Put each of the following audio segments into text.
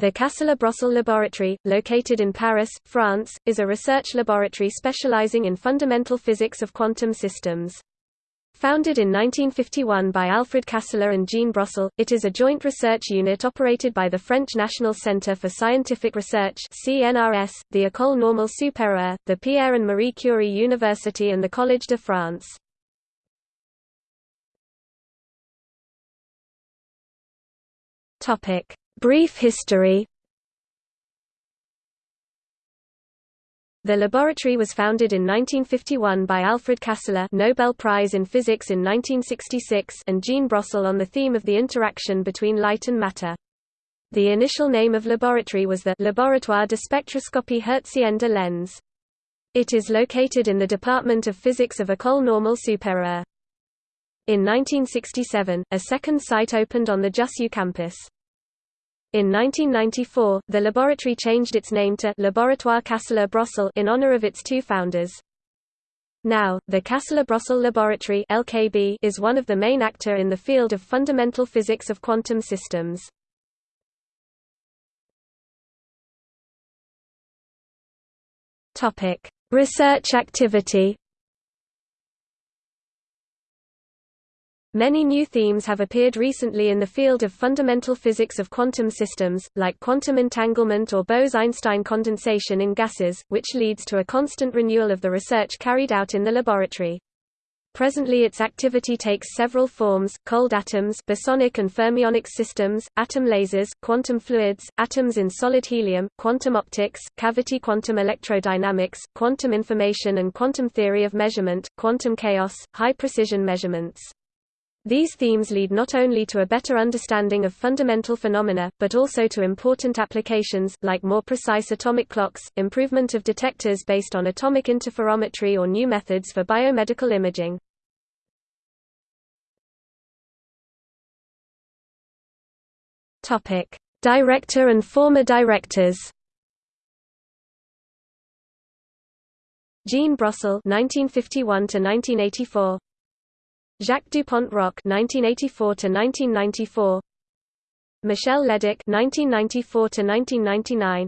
The Kastler-Brossel Laboratory, located in Paris, France, is a research laboratory specializing in fundamental physics of quantum systems. Founded in 1951 by Alfred Kastler and Jean Brossel, it is a joint research unit operated by the French National Centre for Scientific Research CNRS, the École Normale Supérieure, the Pierre and Marie Curie University and the Collège de France. Topic: Brief history The laboratory was founded in 1951 by Alfred Kastler Nobel Prize in Physics in 1966 and Jean Brossel on the theme of the interaction between light and matter. The initial name of laboratory was the Laboratoire de Spectroscopie Hertzienne de l'ENS. It is located in the Department of Physics of École Normale Supérieure. In 1967, a second site opened on the Jussieu campus. In 1994, the laboratory changed its name to Laboratoire Kastler-Brossel in honor of its two founders. Now, the Kastler-Brossel Laboratory (LKB) is one of the main actor in the field of fundamental physics of quantum systems. Topic: Research activity. Many new themes have appeared recently in the field of fundamental physics of quantum systems, like quantum entanglement or Bose–Einstein condensation in gases, which leads to a constant renewal of the research carried out in the laboratory. Presently its activity takes several forms, cold atoms bosonic and fermionic systems, atom lasers, quantum fluids, atoms in solid helium, quantum optics, cavity quantum electrodynamics, quantum information and quantum theory of measurement, quantum chaos, high-precision measurements. These themes lead not only to a better understanding of fundamental phenomena, but also to important applications, like more precise atomic clocks, improvement of detectors based on atomic interferometry or new methods for biomedical imaging. Director and former directors Jean Brossel 1951 to 1984 Jacques Dupont-Roc (1984–1994), Michel Leduc (1994–1999),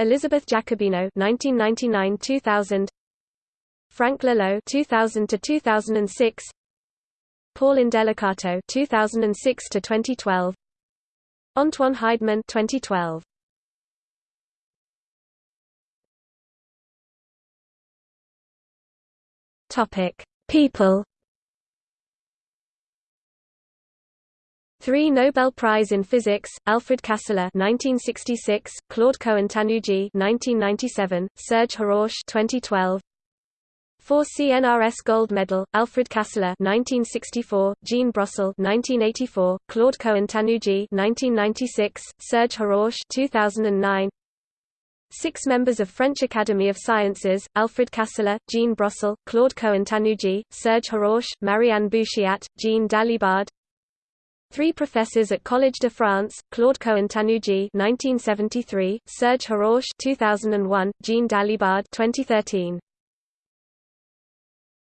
Elizabeth Giacobino (1999–2000), Frank Laloë (2000–2006), Paul Indelicato (2006–2012), Antoine Heidmann (2012). Topic: People Three Nobel Prize in Physics: Alfred Kastler (1966), Claude Cohen-Tannoudji (1997), Serge Haroche (2012). Four CNRS Gold Medal: Alfred Kastler (1964), Jean Brossel (1984), Claude Cohen-Tannoudji (1996), Serge Haroche (2009). Six members of French Academy of Sciences: Alfred Kastler, Jean Brossel, Claude Cohen-Tannoudji, Serge Haroche, Marianne Bouchiat, Jean Dalibard. Three professors at Collège de France, Claude Cohen-Tannoudji 1973, Serge Haroche 2001, Jean Dalibard 2013.